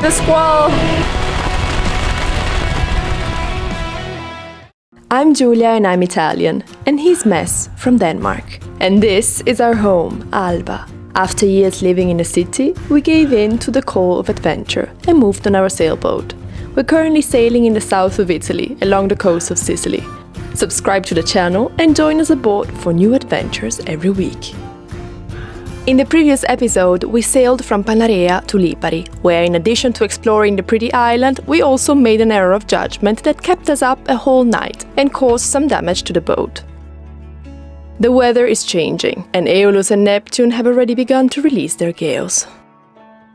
The squall! I'm Giulia and I'm Italian, and he's Mess from Denmark. And this is our home, Alba. After years living in the city, we gave in to the call of adventure and moved on our sailboat. We're currently sailing in the south of Italy, along the coast of Sicily. Subscribe to the channel and join us aboard for new adventures every week. In the previous episode, we sailed from Panarea to Lipari, where in addition to exploring the pretty island, we also made an error of judgment that kept us up a whole night and caused some damage to the boat. The weather is changing, and Aeolus and Neptune have already begun to release their gales.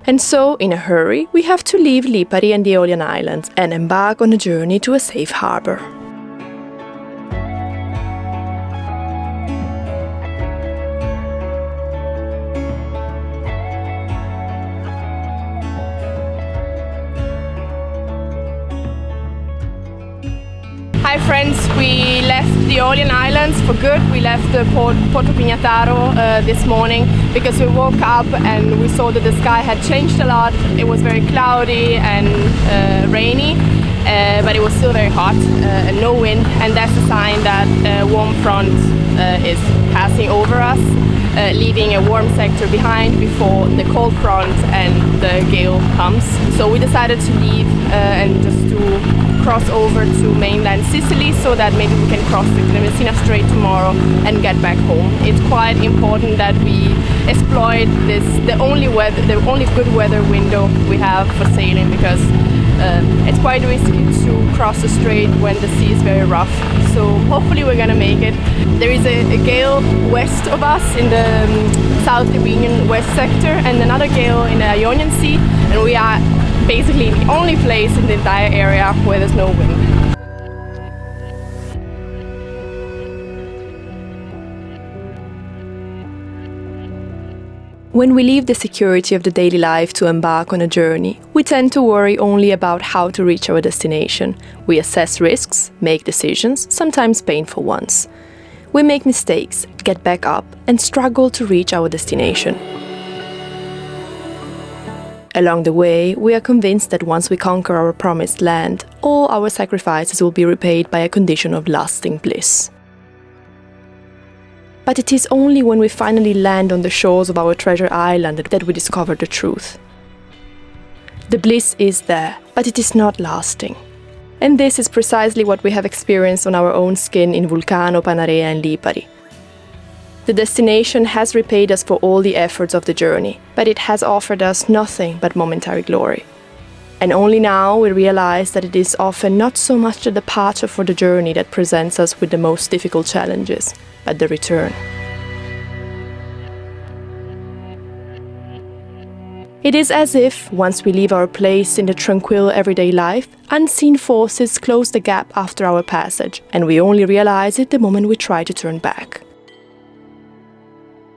And so, in a hurry, we have to leave Lipari and the Aeolian Islands and embark on a journey to a safe harbor. Hi friends, we left the Aeolian Islands for good. We left uh, Port Porto Pignataro uh, this morning because we woke up and we saw that the sky had changed a lot. It was very cloudy and uh, rainy, uh, but it was still very hot uh, and no wind. And that's a sign that a warm front uh, is passing over us, leaving a warm sector behind before the cold front and the gale comes. So we decided to leave and just to cross over to mainland Sicily so that maybe we can cross the Messina Strait tomorrow and get back home. It's quite important that we exploit this the only weather the only good weather window we have for sailing because um, it's quite risky to cross the strait when the sea is very rough so hopefully we're gonna make it there is a, a gale west of us in the um, South Tyrrhenian west sector and another gale in the Ionian Sea and we are basically the only place in the entire area where there's no wind. When we leave the security of the daily life to embark on a journey, we tend to worry only about how to reach our destination. We assess risks, make decisions, sometimes painful ones. We make mistakes, get back up, and struggle to reach our destination. Along the way, we are convinced that once we conquer our promised land, all our sacrifices will be repaid by a condition of lasting bliss. But it is only when we finally land on the shores of our treasure island that we discover the truth. The bliss is there, but it is not lasting. And this is precisely what we have experienced on our own skin in Vulcano, Panarea and Lipari. The destination has repaid us for all the efforts of the journey, but it has offered us nothing but momentary glory. And only now we realize that it is often not so much the departure for the journey that presents us with the most difficult challenges, but the return. It is as if, once we leave our place in the tranquil everyday life, unseen forces close the gap after our passage, and we only realize it the moment we try to turn back.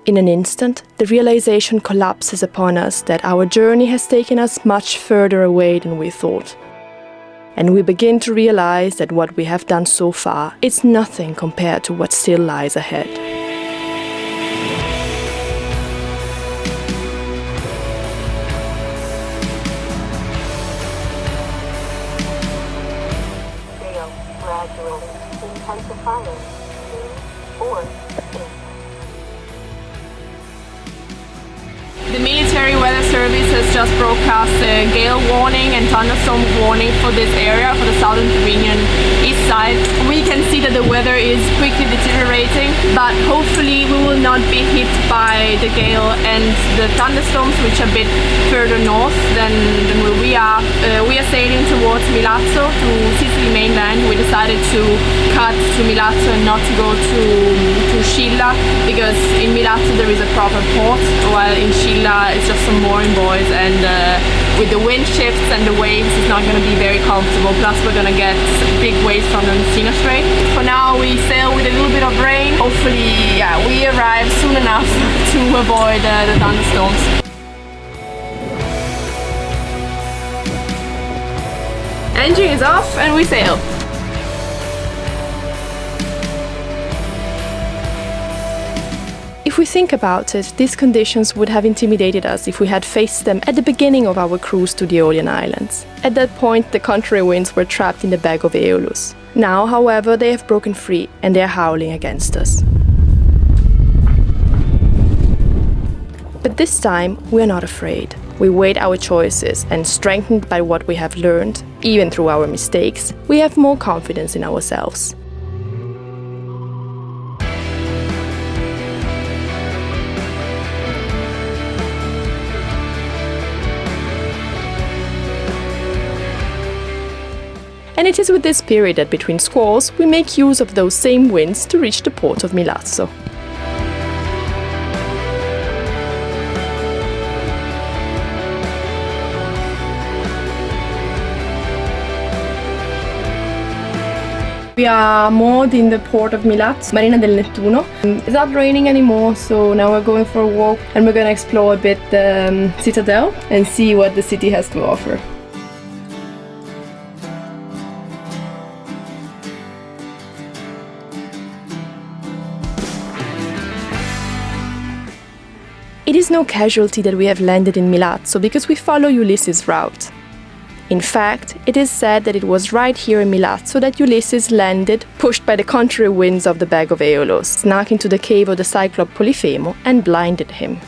In an instant, the realization collapses upon us that our journey has taken us much further away than we thought. And we begin to realize that what we have done so far is nothing compared to what still lies ahead. The military just broadcast a gale warning and thunderstorm warning for this area, for the southern Tyrrhenian east side. We can see that the weather is quickly deteriorating, but hopefully we will not be hit by the gale and the thunderstorms, which are a bit further north than, than where we are. Uh, we are sailing towards Milazzo, to Sicily mainland. We decided to cut to Milazzo and not to go to, to Scilla, because in Milazzo there is a proper port, while in Scilla it's just some mooring buoys and and uh, with the wind shifts and the waves it's not going to be very comfortable plus we're going to get big waves from the Messina Strait. For now we sail with a little bit of rain. Hopefully yeah, we arrive soon enough to avoid uh, the thunderstorms. Engine is off and we sail. If we think about it, these conditions would have intimidated us if we had faced them at the beginning of our cruise to the Aeolian Islands. At that point, the contrary winds were trapped in the bag of Aeolus. Now, however, they have broken free and they are howling against us. But this time, we are not afraid. We weighed our choices and, strengthened by what we have learned, even through our mistakes, we have more confidence in ourselves. It is with this period that between squalls we make use of those same winds to reach the port of Milazzo. We are moored in the port of Milazzo, Marina del Nettuno. It's not raining anymore, so now we're going for a walk and we're gonna explore a bit the um, citadel and see what the city has to offer. Is no casualty that we have landed in Milazzo because we follow Ulysses' route. In fact, it is said that it was right here in Milazzo that Ulysses landed, pushed by the contrary winds of the bag of Aeolus, snuck into the cave of the Cyclop Polyphemo and blinded him.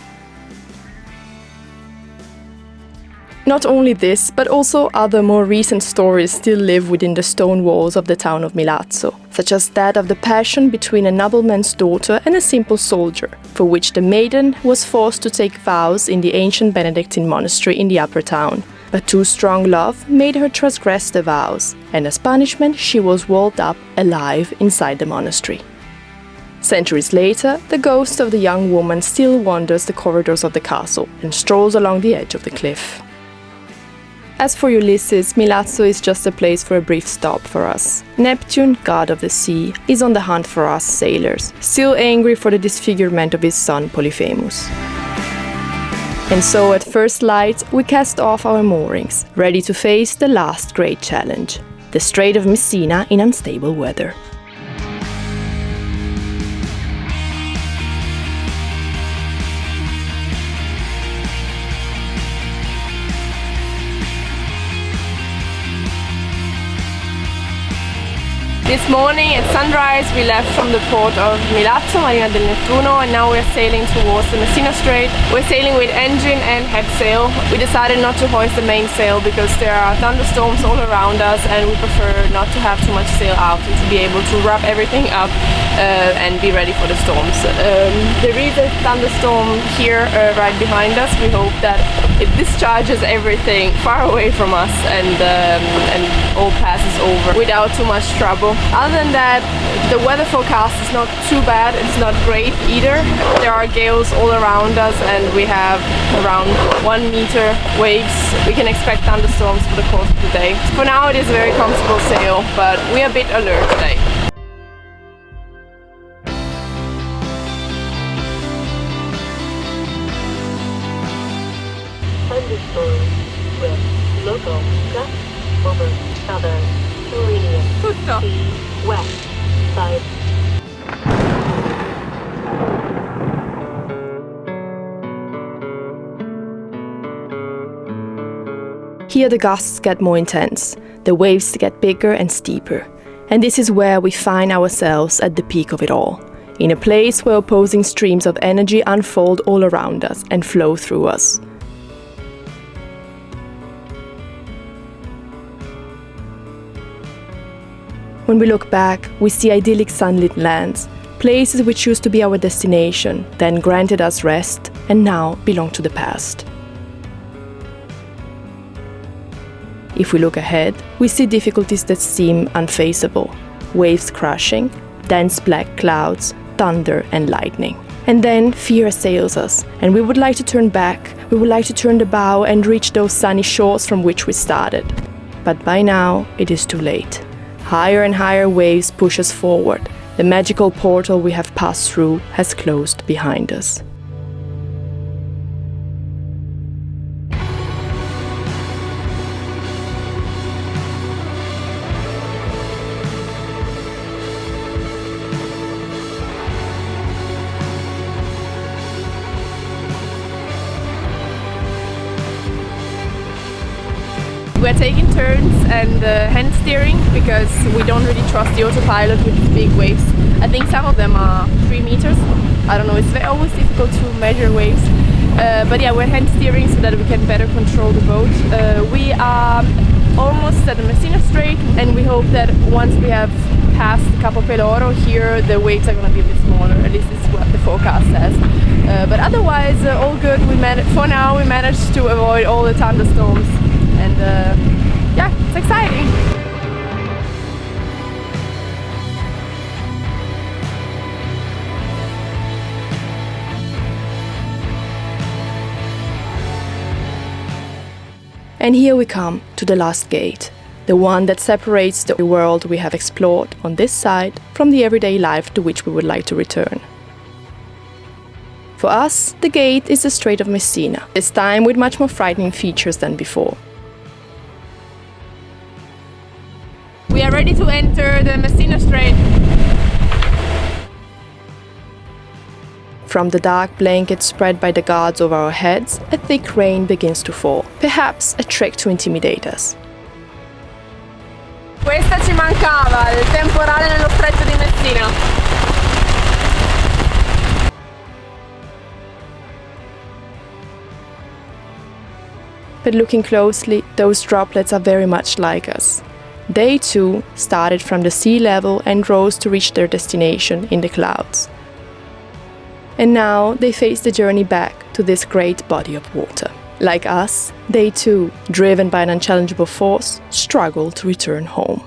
Not only this, but also other more recent stories still live within the stone walls of the town of Milazzo, such as that of the passion between a nobleman's daughter and a simple soldier, for which the maiden was forced to take vows in the ancient Benedictine monastery in the upper town. But too strong love made her transgress the vows, and as punishment she was walled up alive inside the monastery. Centuries later, the ghost of the young woman still wanders the corridors of the castle and strolls along the edge of the cliff. As for Ulysses, Milazzo is just a place for a brief stop for us. Neptune, god of the sea, is on the hunt for us sailors, still angry for the disfigurement of his son Polyphemus. And so at first light, we cast off our moorings, ready to face the last great challenge the Strait of Messina in unstable weather. This morning at sunrise we left from the port of Milazzo, Marina del Nettuno and now we're sailing towards the Messina Strait. We're sailing with engine and head sail. We decided not to hoist the mainsail because there are thunderstorms all around us and we prefer not to have too much sail out and to be able to wrap everything up uh, and be ready for the storms. Um, there is a thunderstorm here uh, right behind us. We hope that it discharges everything far away from us and, um, and all passes over without too much trouble. Other than that, the weather forecast is not too bad, it's not great either. There are gales all around us and we have around one meter waves. We can expect thunderstorms for the course of the day. For now it is a very comfortable sail, but we are a bit alert today. Tutto. West side. Here the gusts get more intense, the waves get bigger and steeper, and this is where we find ourselves at the peak of it all, in a place where opposing streams of energy unfold all around us and flow through us. When we look back, we see idyllic sunlit lands, places which used to be our destination, then granted us rest, and now belong to the past. If we look ahead, we see difficulties that seem unfaceable waves crashing, dense black clouds, thunder, and lightning. And then fear assails us, and we would like to turn back, we would like to turn the bow and reach those sunny shores from which we started. But by now, it is too late. Higher and higher waves push us forward. The magical portal we have passed through has closed behind us. We're taking turns and uh, hand steering because we don't really trust the autopilot with big waves. I think some of them are three meters. I don't know, it's very, always difficult to measure waves. Uh, but yeah, we're hand steering so that we can better control the boat. Uh, we are almost at the Messina Strait and we hope that once we have passed Capo Peloro here the waves are going to be a bit smaller, at least is what the forecast says. Uh, but otherwise uh, all good, we for now we managed to avoid all the thunderstorms and uh, yeah, it's exciting. And here we come to the last gate, the one that separates the world we have explored on this side from the everyday life to which we would like to return. For us, the gate is the Strait of Messina, this time with much more frightening features than before. Are ready to enter the Messina Strait. From the dark blanket spread by the guards over our heads, a thick rain begins to fall, perhaps a trick to intimidate us. Questa ci mancava, il temporale nello stretto di Messina. But looking closely, those droplets are very much like us. They too started from the sea level and rose to reach their destination in the clouds and now they face the journey back to this great body of water. Like us, they too, driven by an unchallengeable force, struggle to return home.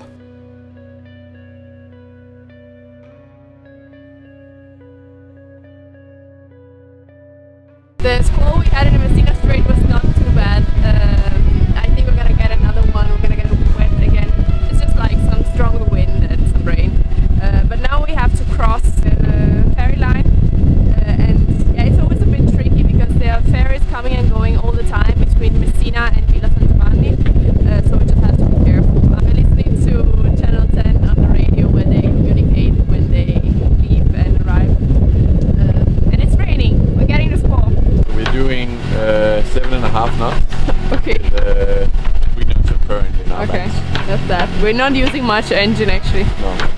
We're not using much engine actually. No.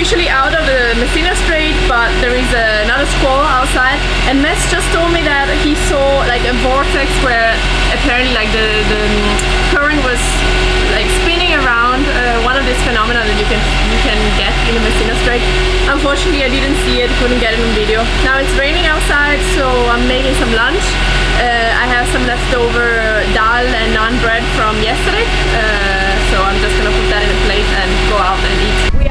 officially out of the Messina Strait, but there is another squall outside. And Mess just told me that he saw like a vortex where apparently like the, the current was like spinning around. Uh, one of these phenomena that you can you can get in the Messina Strait. Unfortunately, I didn't see it, couldn't get it on video. Now it's raining outside, so I'm making some lunch. Uh, I have some leftover dal and naan bread from yesterday, uh, so I'm just gonna put that in a plate and go out and eat. We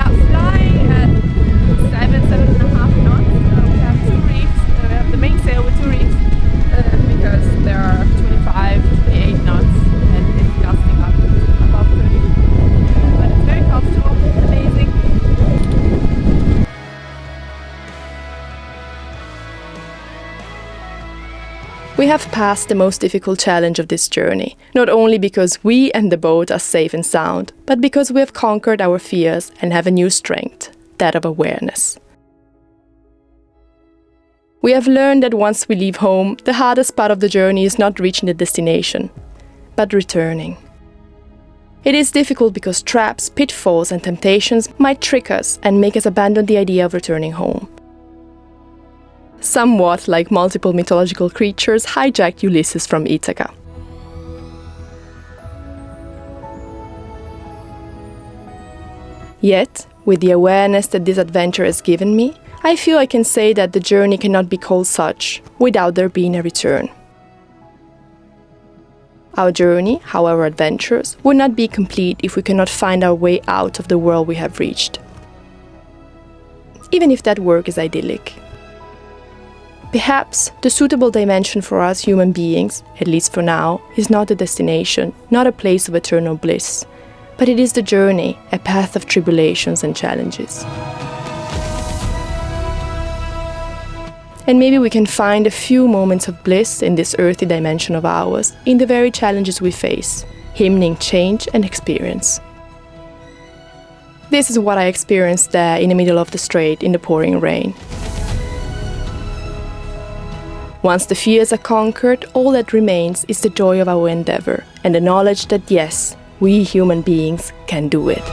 have passed the most difficult challenge of this journey, not only because we and the boat are safe and sound, but because we have conquered our fears and have a new strength, that of awareness. We have learned that once we leave home, the hardest part of the journey is not reaching the destination, but returning. It is difficult because traps, pitfalls, and temptations might trick us and make us abandon the idea of returning home somewhat like multiple mythological creatures hijacked Ulysses from Ithaca. Yet, with the awareness that this adventure has given me, I feel I can say that the journey cannot be called such without there being a return. Our journey, however adventurous, would not be complete if we cannot find our way out of the world we have reached. Even if that work is idyllic. Perhaps the suitable dimension for us human beings, at least for now, is not a destination, not a place of eternal bliss, but it is the journey, a path of tribulations and challenges. And maybe we can find a few moments of bliss in this earthy dimension of ours, in the very challenges we face, hymning change and experience. This is what I experienced there in the middle of the strait in the pouring rain. Once the fears are conquered, all that remains is the joy of our endeavor and the knowledge that yes, we human beings can do it.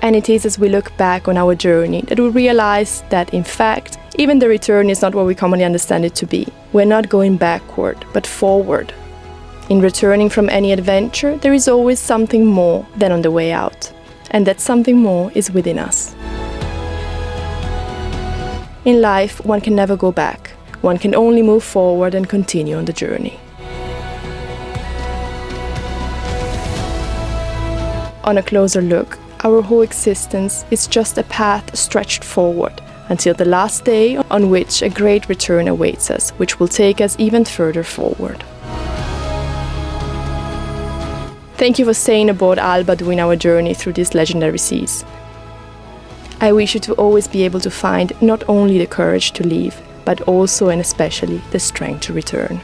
And it is as we look back on our journey that we realize that, in fact, even the return is not what we commonly understand it to be. We're not going backward, but forward. In returning from any adventure, there is always something more than on the way out. And that something more is within us. In life, one can never go back. One can only move forward and continue on the journey. On a closer look, our whole existence is just a path stretched forward until the last day on which a great return awaits us, which will take us even further forward. Thank you for staying aboard Alba during our journey through these legendary seas. I wish you to always be able to find not only the courage to leave, but also and especially the strength to return.